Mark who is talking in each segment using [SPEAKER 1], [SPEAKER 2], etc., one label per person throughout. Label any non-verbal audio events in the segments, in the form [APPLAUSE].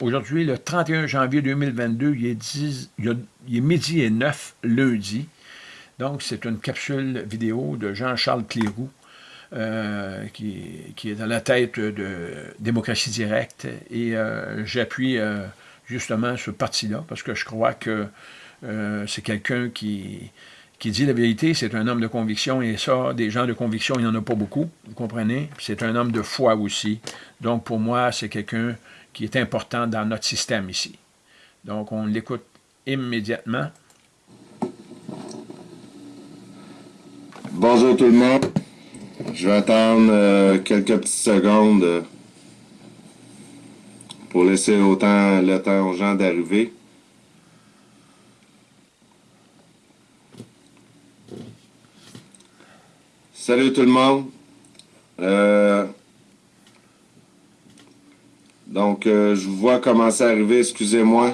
[SPEAKER 1] Aujourd'hui, le 31 janvier 2022, il est, 10, il est midi et 9, lundi. Donc, c'est une capsule vidéo de Jean-Charles Cléroux, euh, qui, est à la tête de Démocratie Directe. Et euh, j'appuie euh, justement ce parti-là, parce que je crois que c'est quelqu'un qui, qui dit la vérité, c'est un homme de conviction, et ça, des gens de conviction, il n'y en a pas beaucoup, vous comprenez? C'est un homme de foi aussi. Donc, pour moi, c'est quelqu'un qui est important dans notre système ici. Donc, on l'écoute immédiatement.
[SPEAKER 2] Bonjour tout le monde. Je vais attendre euh, quelques petites secondes euh, pour laisser autant le temps aux gens d'arriver. Salut tout le monde. Euh, donc, euh, je vous vois commencer à arriver, excusez-moi,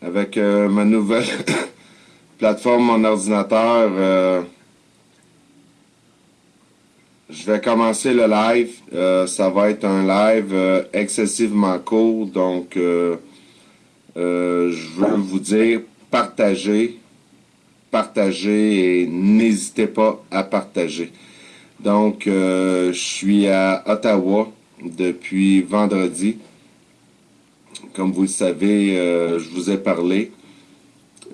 [SPEAKER 2] avec euh, ma nouvelle [COUGHS] plateforme, mon ordinateur. je vais commencer le live. ça va être un live excessivement court, donc je veux vous dire, partagez partager et n'hésitez pas à partager. Donc, euh, je suis à Ottawa depuis vendredi. Comme vous le savez, euh, je vous ai parlé.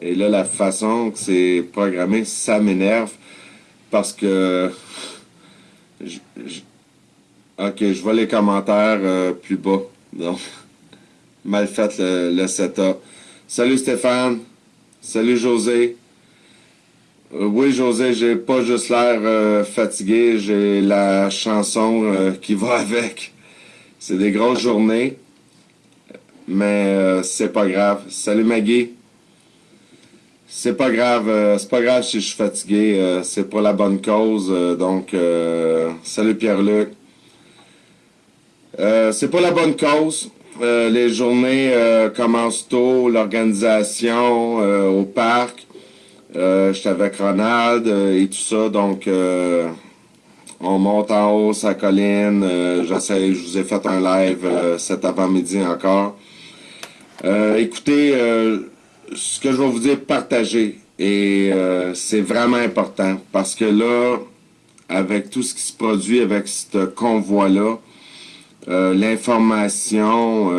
[SPEAKER 2] Et là, la façon que c'est programmé, ça m'énerve parce que... [LAUGHS] ok, je vois les commentaires euh, plus bas. Donc, [LAUGHS] mal fait le setup. Salut Stéphane. Salut José. Euh, oui, José, j'ai pas juste l'air euh, fatigué, j'ai la chanson euh, qui va [LAUGHS] avec. C'est des grosses journées, mais c'est pas grave. Salut Maggie. C'est pas grave, c'est pas grave si je suis fatigué, c'est pour la bonne cause. donc, salut Pierre-Luc. c'est pour la bonne cause. les journées commencent tôt, l'organisation au parc. Euh, J'étais avec Ronald euh, et tout ça, donc euh, on monte en haut sa colline. J'essaie, je vous ai fait un live cet avant-midi encore. écoutez, ce que je vais vous dire, partagez. Et c'est vraiment important parce que là, avec tout ce qui se produit avec ce convoi-là, l'information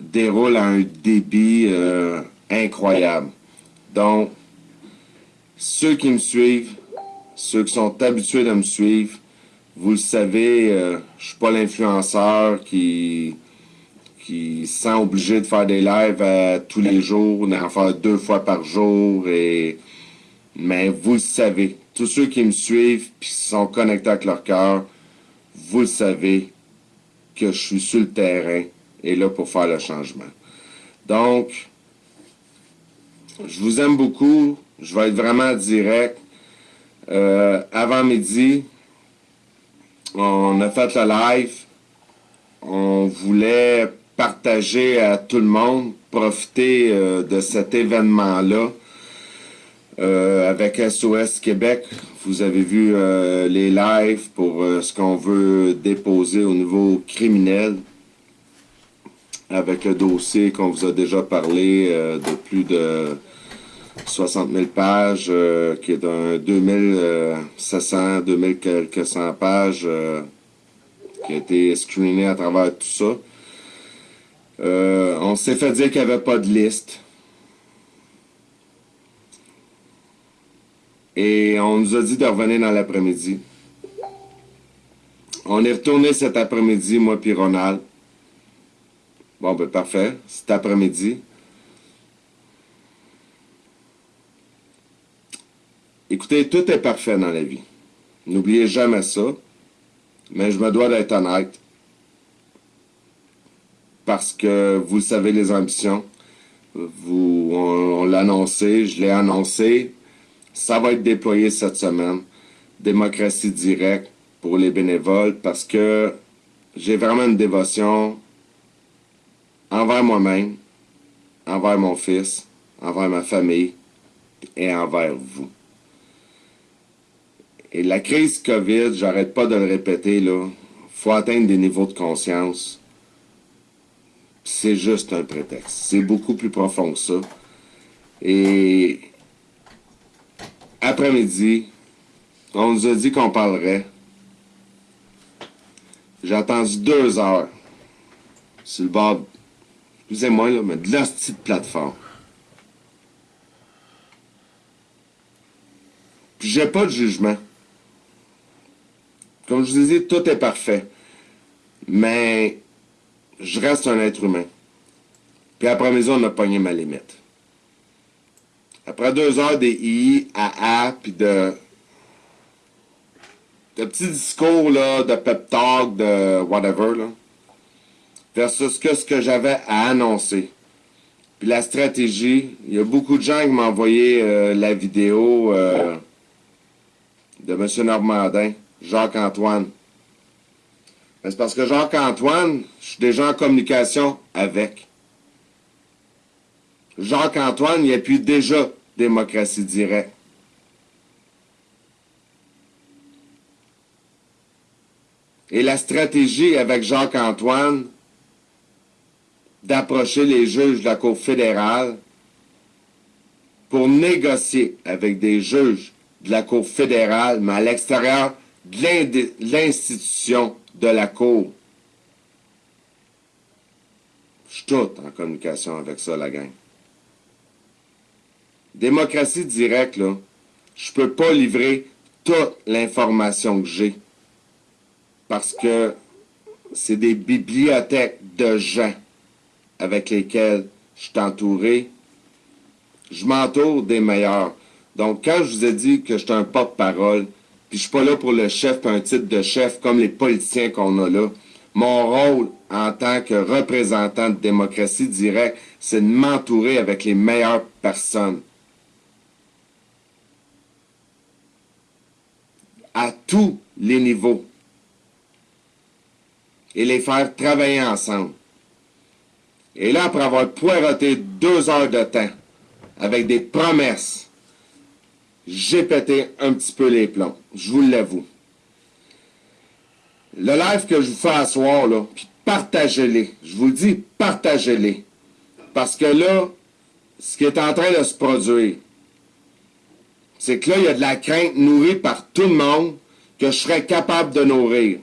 [SPEAKER 2] déroule à un débit incroyable. Donc, ceux qui me suivent, ceux qui sont habitués de me suivre, vous le savez, euh, je suis pas l'influenceur qui qui se sent obligé de faire des lives euh, tous les jours, d'en faire deux fois par jour. Et mais vous le savez, tous ceux qui me suivent qui sont connectés avec leur cœur, vous le savez que je suis sur le terrain et là pour faire le changement. Donc, je vous aime beaucoup. Je vais être vraiment direct. Euh, avant midi, on a fait le live. On voulait partager à tout le monde, profiter euh, de cet événement-là. Euh, avec SOS Québec, vous avez vu les lives pour ce qu'on veut déposer au niveau criminel avec le dossier qu'on vous a déjà parlé de plus de 60 000 pages, euh, qui est d'un 2700, 2000 quelques cent pages, euh, qui a été screené à travers tout ça. Euh, on s'est fait dire qu'il n'y avait pas de liste. Et on nous a dit de revenir dans l'après-midi. On est retourné cet après-midi, moi puis Ronald. Bon, ben parfait. Cet après-midi. Écoutez, tout est parfait dans la vie. N'oubliez jamais ça. Mais je me dois d'être honnête. Parce que vous savez les ambitions. Vous, on, l'a annoncé, je l'ai annoncé. Ça va être déployé cette semaine. Démocratie directe pour les bénévoles parce que j'ai vraiment une dévotion envers moi-même, envers mon fils, envers ma famille et envers vous. Et la crise COVID, j'arrête pas de le répéter, là, faut atteindre des niveaux de conscience. C'est juste un prétexte. C'est beaucoup plus profond que ça. Et après-midi, on nous a dit qu'on parlerait. J'ai attendu deux heures sur le bord, excusez-moi, là, mais de la petite plateforme. Puis j'ai pas de jugement. Comme je vous ai dit, tout est parfait. Mais je reste un être humain. Puis après-midi, on a pogné ma limite. Après deux heures des I à A, puis de, de petits discours là, de pep talk, de whatever, là, versus ce que j'avais à annoncer. Puis la stratégie, il y a beaucoup de gens qui m'ont envoyé euh, la vidéo euh, de M. Normandin, Jacques-Antoine. C'est parce que Jacques-Antoine, je suis déjà en communication avec. Jacques-Antoine, il appuie déjà démocratie directe. Et la stratégie avec Jacques-Antoine d'approcher les juges de la Cour fédérale pour négocier avec des juges de la Cour fédérale, mais à l'extérieur l'institution de la Cour. Je suis tout en communication avec ça, la gang. Démocratie directe, là, je peux pas livrer toute l'information que j'ai. Parce que c'est des bibliothèques de gens avec lesquels je suis entouré. Je m'entoure des meilleurs. Donc, quand je vous ai dit que j'étais un porte-parole, puis je suis pas là pour le chef, un titre de chef comme les politiciens qu'on a là, mon rôle en tant que représentant de démocratie directe, c'est de m'entourer avec les meilleures personnes. à tous les niveaux et les faire travailler ensemble. Et là, après avoir poireauté deux heures de temps avec des promesses, j'ai pété un petit peu les plombs. Je vous l'avoue. Le live que je vous fais à soir, là, puis partagez-les. Je vous dis, partagez-les. Parce que là, ce qui est en train de se produire, c'est que là, il y a de la crainte nourrie par tout le monde que je serais capable de nourrir.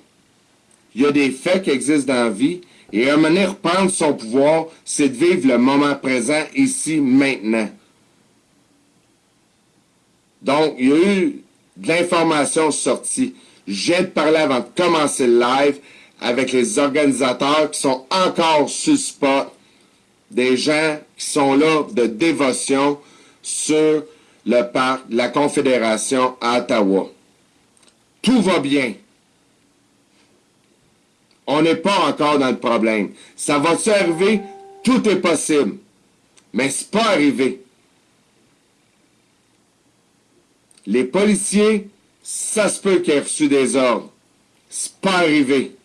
[SPEAKER 2] Il y a des faits qui existent dans la vie, et à mener reprendre son pouvoir, c'est de vivre le moment présent, ici, maintenant. Donc, il y a eu de l'information sortie. Je viens de parler avant de commencer le live avec les organisateurs qui sont encore suspects, des gens qui sont là de dévotion sur le parc la Confédération à Ottawa. Tout va bien. On n'est pas encore dans le problème. Ça va se arriver? Tout est possible. Mais c'est pas arrivé. Les policiers, ça se peut qu'ils aient reçu des ordres. C'est pas arrivé.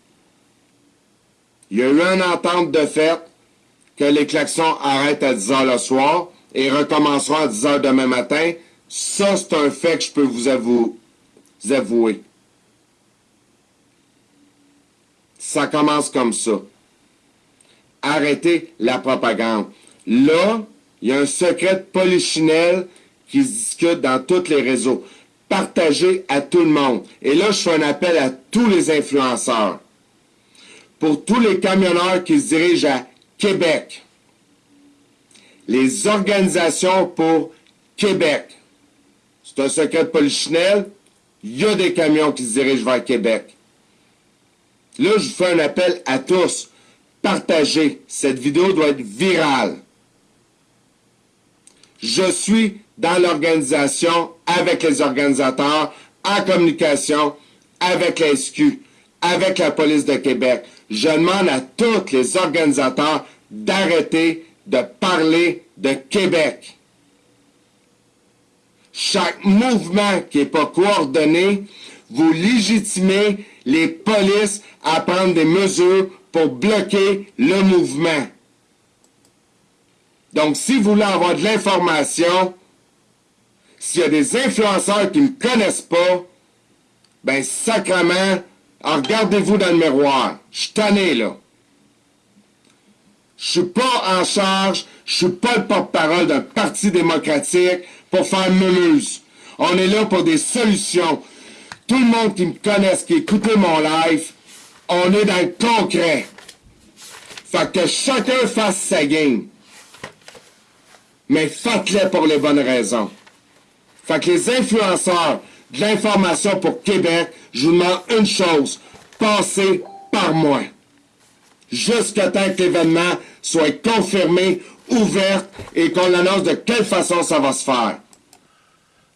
[SPEAKER 2] Il y a eu une entente de fait que les klaxons arrêtent à 10 heures le soir et recommenceront à 10 heures demain matin. Ça, c'est un fait que je peux vous, avouer. Ça commence comme ça. Arrêtez la propagande. Là, il y a un secret de polichinelle qui se discute dans tous les réseaux. Partagez à tout le monde. Et là, je fais un appel à tous les influenceurs. Pour tous les camionneurs qui se dirigent à Québec, les organisations pour Québec. C'est un secret de. Il y a des camions qui se dirigent vers Québec. Là, je vous fais un appel à tous. Partagez. Cette vidéo doit être virale. Je suis dans l'organisation avec les organisateurs, en communication avec la avec la police de Québec. Je demande à tous les organisateurs d'arrêter de parler de Québec. Chaque mouvement qui n'est pas coordonné, vous légitimez les polices à prendre des mesures pour bloquer le mouvement. Donc, si vous voulez avoir de l'information, s'il y a des influenceurs qui ne me connaissent pas, ben sacrement, regardez-vous dans le miroir. Je suis tanné, là. Je suis pas en charge, je suis pas le porte-parole d'un parti démocratique pour faire memeuse. On est là pour des solutions. Tout le monde qui me connaisse, qui écoute mon live, on est dans le concret. Fait que chacun fasse sa game. Mais faites-le pour les bonnes raisons. Fait que les influenceurs de l'information pour Québec, je vous demande une chose. Passez par moi. Jusqu'à temps que l'événement soit confirmé, ouvert et qu'on annonce de quelle façon ça va se faire.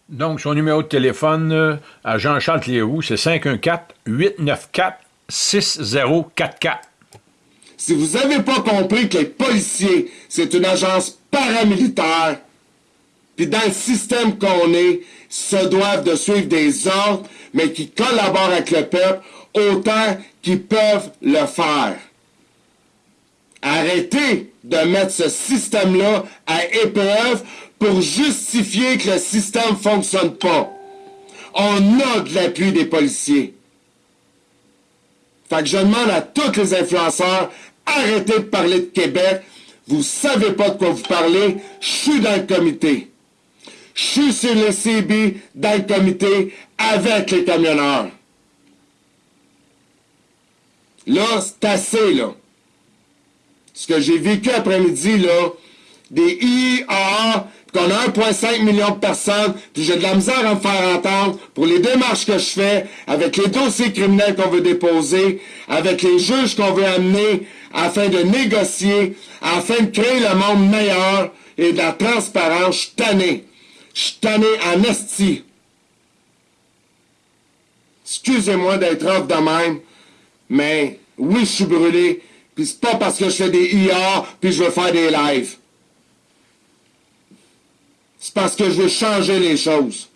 [SPEAKER 1] Donc, son numéro de téléphone euh, à Jean-Charles Cléroux, c'est 514-894-6044.
[SPEAKER 2] Si vous n'avez pas compris que les policiers, c'est une agence paramilitaire, puis dans le système qu'on est, se doivent de suivre des ordres, mais qui collaborent avec le peuple autant qu'ils peuvent le faire. Arrêtez de mettre ce système-là à épreuve pour justifier que le système ne fonctionne pas. On a de l'appui des policiers. Fait que je demande à tous les influenceurs, arrêtez de parler de Québec. Vous savez pas de quoi vous parlez. Je suis dans le comité. Je suis sur le CB dans le comité avec les camionneurs. Là, c'est assez, là. Ce que j'ai vécu après-midi, là, des IAA, qu'on a 1,5 million de personnes, puis j'ai de la misère à me faire entendre pour les démarches que je fais, avec les dossiers criminels qu'on veut déposer, avec les juges qu'on veut amener, afin de négocier, afin de créer le monde meilleur et de la transparence. Je suis tanné. Tanné en esti. Excusez-moi d'être off de même, mais oui, je suis brûlé, puis c'est pas parce que je fais des IA, puis je veux faire des lives. C'est parce que je veux changer les choses.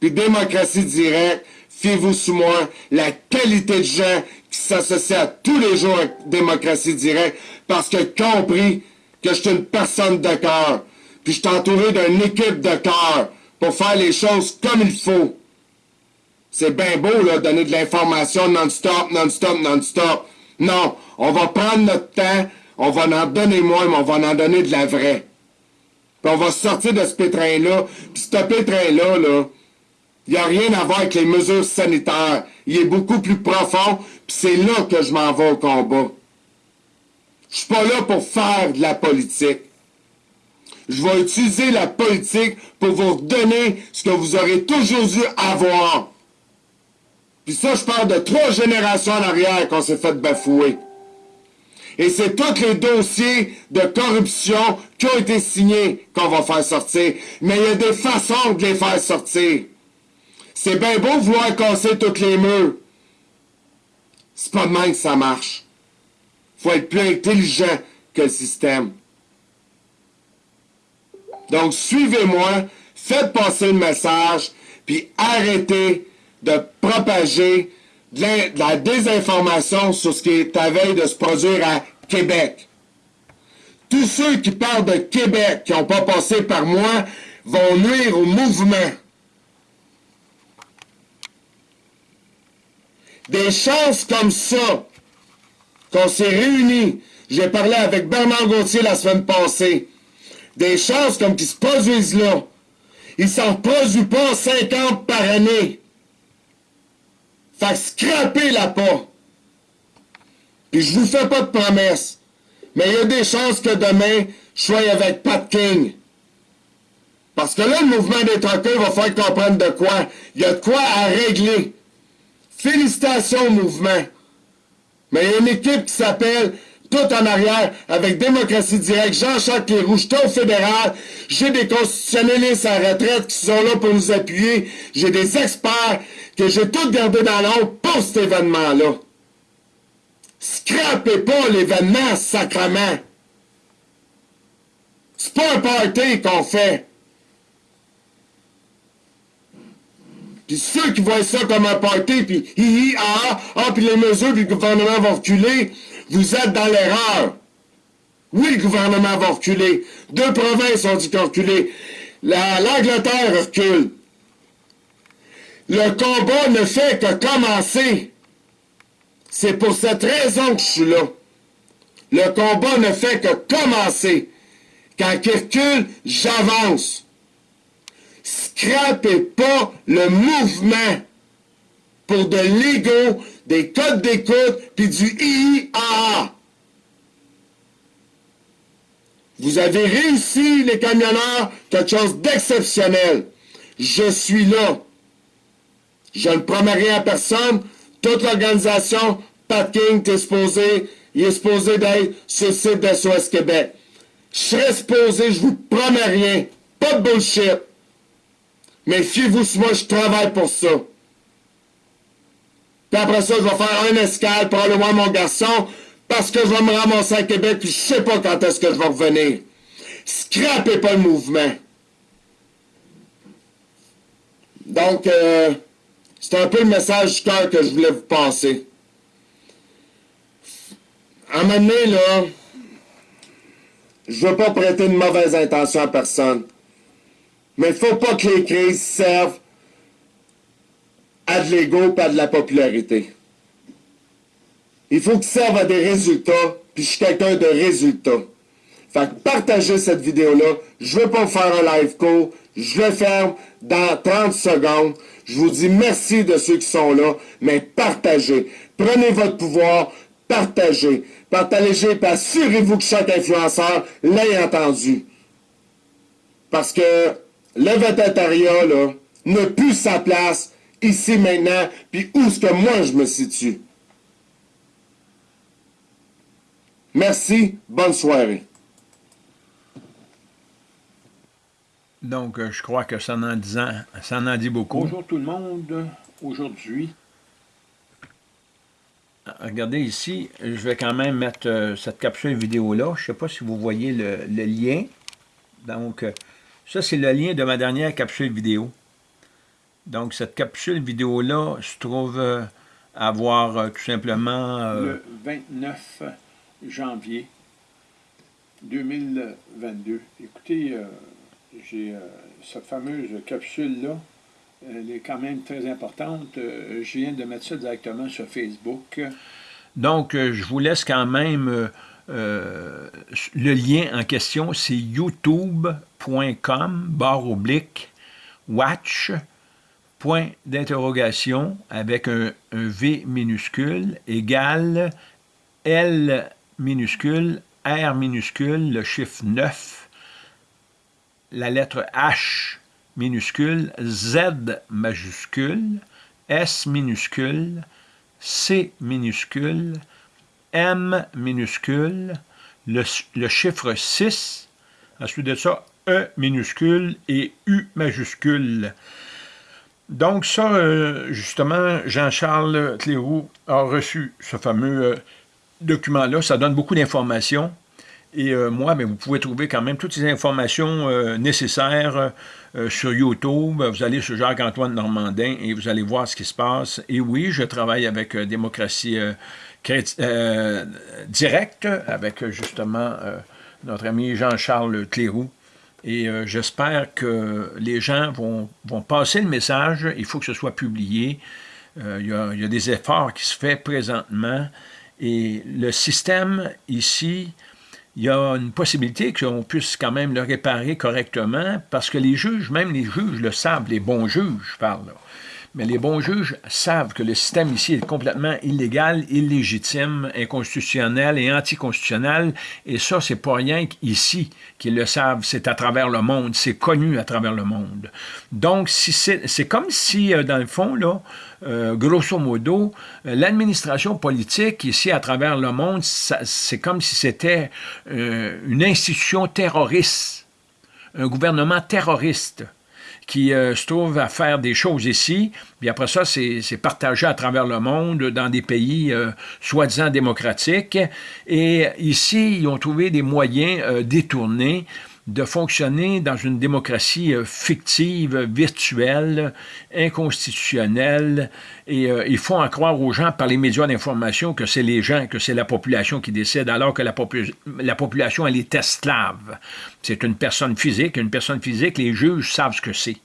[SPEAKER 2] Puis démocratie directe, fiez-vous sous moi, la qualité de gens qui s'associent à tous les jours à démocratie directe, parce que compris que je suis une personne de cœur, puis je suis entouré d'une équipe de cœur pour faire les choses comme il faut. C'est bien beau, là, donner de l'information non-stop, non-stop, non-stop. Non, on va prendre notre temps, on va en donner moins, mais on va en donner de la vraie. Puis on va sortir de ce pétrin-là. Puis ce pétrin-là, là, il n'y a rien à voir avec les mesures sanitaires. Il est beaucoup plus profond, puis c'est là que je m'en vais au combat. Je suis pas là pour faire de la politique. Je vais utiliser la politique pour vous donner ce que vous aurez toujours dû avoir. Puis ça, je parle de trois générations en arrière qu'on s'est fait bafouer. Et c'est tous les dossiers de corruption qui ont été signés qu'on va faire sortir. Mais il y a des façons de les faire sortir. C'est bien beau vouloir casser toutes les murs. C'est pas de même que ça marche. faut être plus intelligent que le système. Donc, suivez-moi, faites passer le message, puis arrêtez de propager de la, désinformation sur ce qui est à veille de se produire à Québec. Tous ceux qui parlent de Québec, qui n'ont pas passé par moi, vont nuire au mouvement. Des chances comme ça, qu'on s'est réunis, j'ai parlé avec Bernard Gauthier la semaine passée, des chances comme qui se produisent là, ils s'en produisent pas 50 par année. Fait scraper la pas. Puis je vous fais pas de promesses. Mais il y a des chances que demain, je sois avec Pat King. Parce que là, le mouvement des truckers va faire comprendre de quoi. Il y a de quoi à régler. Félicitations au mouvement. Mais il y a une équipe qui s'appelle tout en arrière, avec démocratie directe, Jean-Jacques Leroux, j'étais au fédéral, j'ai des constitutionnalistes à retraite qui sont là pour nous appuyer, j'ai des experts que j'ai tout gardé dans l'ombre pour cet événement-là. Scrapez pas l'événement, sacrement. C'est pas un party qu'on fait. Puis ceux qui voient ça comme un party, puis hi hi ah, ah, puis les mesures, puis le gouvernement va reculer, vous êtes dans l'erreur. Oui, le gouvernement va reculer. Deux provinces ont dit qu'ils reculer. L'Angleterre recule. Le combat ne fait que commencer. C'est pour cette raison que je suis là. Le combat ne fait que commencer. Quand il recule, j'avance. Scrapez pas le mouvement pour de l'ego, des codes d'écoute, puis du IIAA. Vous avez réussi, les camionneurs, quelque chose d'exceptionnel. Je suis là. Je ne promets rien à personne. Toute l'organisation, Pat King, est supposé, il est supposé d'être sur le site de SOS Québec. Je serai supposé, je vous promets rien. Pas de bullshit. Mais fiez-vous sur moi, je travaille pour ça. Puis après ça, je vais faire un escale voir mon garçon, parce que je vais me ramasser à Québec, puis je sais pas quand est-ce que je vais revenir. Scrapez pas le mouvement. Donc, euh, c'est un peu le message du cœur que je voulais vous passer. À un moment donné, là, je veux pas prêter une mauvaise intention à personne. Mais il faut pas que les crises servent à de l'ego pas de la popularité. Il faut qu'ils servent à des résultats, puis je suis quelqu'un de résultats. Fait que partagez cette vidéo-là. Je veux pas faire un live call. Je le ferme dans 30 secondes. Je vous dis merci de ceux qui sont là, mais partagez. Prenez votre pouvoir, partagez. Partagez, et assurez-vous que chaque influenceur l'ait entendu. Parce que le végétariat, là, n'a plus sa place ici maintenant, puis où est-ce que moi je me situe? Merci, bonne soirée.
[SPEAKER 1] Donc, euh, je crois que ça en, disant, ça en dit beaucoup. Bonjour tout le monde. Aujourd'hui, regardez ici, je vais quand même mettre euh, cette capsule vidéo-là. Je ne sais pas si vous voyez le, le lien. Donc, euh, ça, c'est le lien de ma dernière capsule vidéo. Donc, cette capsule vidéo-là se trouve euh, à voir euh, tout simplement... Euh, le 29 janvier 2022. Écoutez, j'ai cette fameuse capsule-là. Elle est quand même très importante. je viens de mettre ça directement sur Facebook. Donc, je vous laisse quand même... le lien en question, c'est youtube.com, barre oblique, watch, point d'interrogation avec un, V minuscule égale L minuscule, R minuscule, le chiffre 9, la lettre H minuscule, Z majuscule, S minuscule, C minuscule, M minuscule, le, chiffre 6, ensuite de ça, E minuscule et U majuscule. Donc ça, euh, justement, Jean-Charles Cléroux a reçu ce fameux euh, document-là. Ça donne beaucoup d'informations. Et euh, moi, mais vous pouvez trouver quand même toutes ces informations nécessaires sur YouTube. Vous allez sur Jacques-Antoine Normandin et vous allez voir ce qui se passe. Et oui, je travaille avec Démocratie Directe, avec justement notre ami Jean-Charles Cléroux. Et euh, j'espère que les gens vont, passer le message. Il faut que ce soit publié. Euh, il, y a, des efforts qui se font présentement. Et le système ici, il y a une possibilité qu'on puisse quand même le réparer correctement parce que les juges, même les juges le savent, les bons juges, je parle. Mais les bons juges savent que le système ici est complètement illégal, illégitime, inconstitutionnel et anticonstitutionnel. Et ça, c'est pas rien qu'ici qu'ils le savent. C'est à travers le monde. C'est connu à travers le monde. Donc, si c'est comme si, euh, dans le fond, là, euh, grosso modo, euh, l'administration politique ici à travers le monde, c'est comme si c'était une institution terroriste, un gouvernement terroriste qui euh, se trouvent à faire des choses ici, puis après ça, c'est partagé à travers le monde, dans des pays euh, soi-disant démocratiques. Et ici, ils ont trouvé des moyens euh, détournés de fonctionner dans une démocratie fictive, virtuelle, inconstitutionnelle, et ils font en croire aux gens par les médias d'information que c'est les gens, que c'est la population qui décide, alors que la, la population, elle est esclave. C'est une personne physique, une personne physique, les juges savent ce que c'est.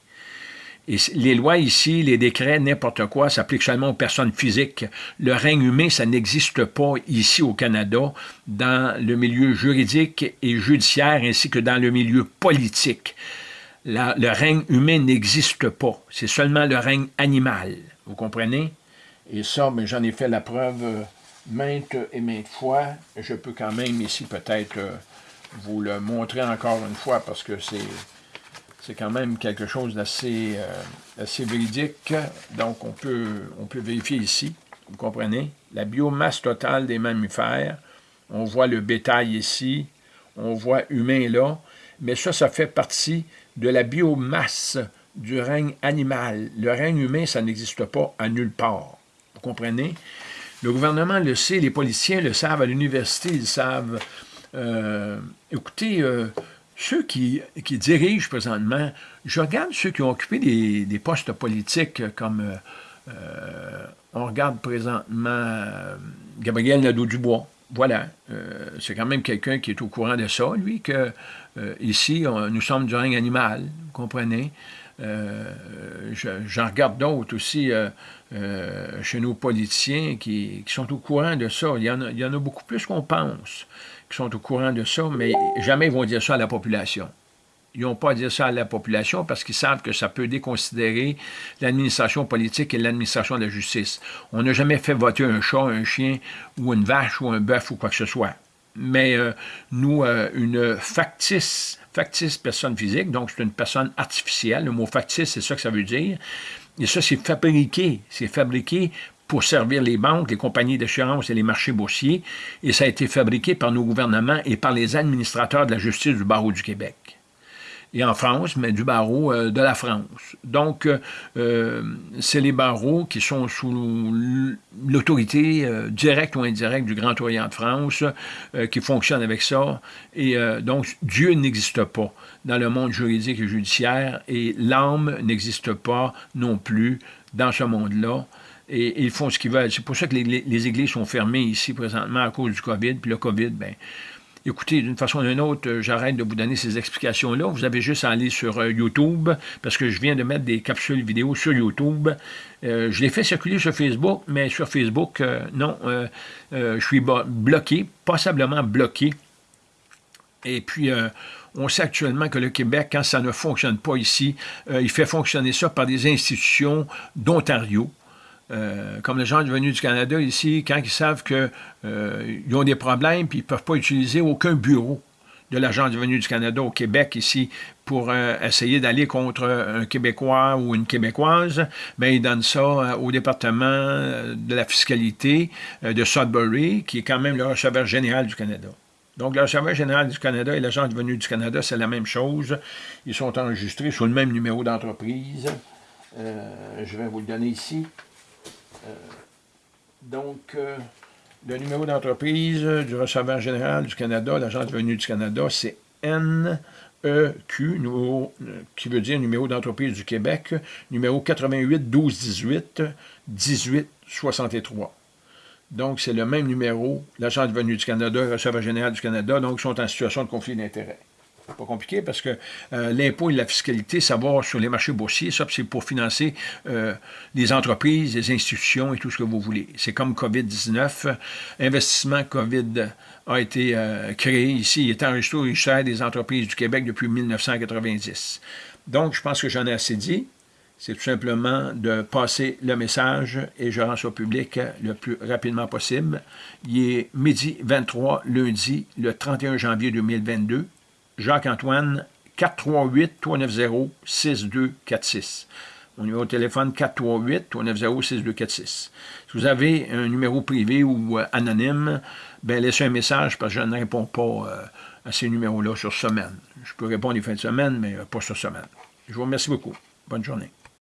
[SPEAKER 1] Les lois ici, les décrets, n'importe quoi, s'appliquent seulement aux personnes physiques. Le règne humain, ça n'existe pas ici au Canada, dans le milieu juridique et judiciaire, ainsi que dans le milieu politique. le règne humain n'existe pas. C'est seulement le règne animal. Vous comprenez? Et ça, j'en ai fait la preuve euh, maintes et maintes fois. Je peux quand même ici peut-être euh, vous le montrer encore une fois parce que c'est c'est quand même quelque chose d'assez euh, assez véridique. Donc, on peut, on peut vérifier ici, vous comprenez, la biomasse totale des mammifères. On voit le bétail ici, on voit humain là, mais ça, ça fait partie de la biomasse du règne animal. Le règne humain, ça n'existe pas à nulle part. Vous comprenez? Le gouvernement le sait, les policiers le savent, à l'université, ils savent. Euh, écoutez, euh, ceux qui, dirigent présentement, je regarde ceux qui ont occupé des, postes politiques comme euh, euh, on regarde présentement euh, Gabriel Nadeau-Dubois. Voilà, c'est quand même quelqu'un qui est au courant de ça, lui, que ici, nous sommes du règne animal, vous comprenez? J'en regarde d'autres aussi chez nos politiciens qui, sont au courant de ça. Il y en il y en a beaucoup plus qu'on pense sont au courant de ça, mais jamais ils vont dire ça à la population. Ils n'ont pas à dire ça à la population parce qu'ils savent que ça peut déconsidérer l'administration politique et l'administration de la justice. On n'a jamais fait voter un chat, un chien, ou une vache, ou un bœuf, ou quoi que ce soit. Mais euh, nous, euh, une factice, factice personne physique, donc c'est une personne artificielle, le mot factice, c'est ça que ça veut dire, et ça, c'est fabriqué, c'est fabriqué pour servir les banques, les compagnies d'assurance et les marchés boursiers, et ça a été fabriqué par nos gouvernements et par les administrateurs de la justice du barreau du Québec. Et en France, mais du barreau euh, de la France. Donc, euh, c'est les barreaux qui sont sous l'autorité euh, directe ou indirecte du Grand Orient de France qui fonctionnent avec ça. Et donc, Dieu n'existe pas dans le monde juridique et judiciaire et l'âme n'existe pas non plus dans ce monde-là et, ils font ce qu'ils veulent. C'est pour ça que les, églises sont fermées ici présentement à cause du COVID. Puis le COVID, ben, écoutez, d'une façon ou d'une autre, euh, j'arrête de vous donner ces explications-là. Vous avez juste à aller sur euh, YouTube, parce que je viens de mettre des capsules vidéo sur YouTube. Euh, je l'ai fait circuler sur Facebook, mais sur Facebook, non, je suis bloqué, passablement bloqué. Et puis, on sait actuellement que le Québec, quand ça ne fonctionne pas ici, il fait fonctionner ça par des institutions d'Ontario. Euh, comme les gens venus du Canada ici, quand ils savent qu'ils euh, ont des problèmes puis ils ne peuvent pas utiliser aucun bureau de l'Agence du venu du Canada au Québec ici pour euh, essayer d'aller contre un Québécois ou une Québécoise, bien, ils donnent ça au département de la fiscalité de Sudbury, qui est quand même le receveur général du Canada. Donc, le receveur général du Canada et l'Agence du venu du Canada, c'est la même chose. Ils sont enregistrés sur le même numéro d'entreprise. je vais vous le donner ici. Euh, donc, euh, le numéro d'entreprise du receveur général du Canada, l'agence de du Canada, c'est NEQ, numéro, euh, qui veut dire numéro d'entreprise du Québec, numéro 88 12 18 18 63. Donc, c'est le même numéro, l'agent de venue du Canada, le receveur général du Canada, donc sont en situation de conflit d'intérêts pas compliqué parce que euh, l'impôt et la fiscalité, savoir sur les marchés boursiers, ça, c'est pour financer euh, les entreprises, les institutions et tout ce que vous voulez. C'est comme COVID-19. Investissement COVID a été euh, créé ici. Il est enregistré au registre des entreprises du Québec depuis 1990. Donc, je pense que j'en ai assez dit. C'est tout simplement de passer le message et je rends ça au public le plus rapidement possible. Il est midi 23, lundi, le 31 janvier 2022. Jacques-Antoine, 438-390-6246. Mon numéro de téléphone, 438-390-6246. Si vous avez un numéro privé ou euh, anonyme, ben laissez un message parce que je ne réponds pas euh, à ces numéros-là sur semaine. Je peux répondre les fins de semaine, mais euh, pas sur semaine. Je vous remercie beaucoup. Bonne journée.